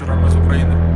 вечорами з України.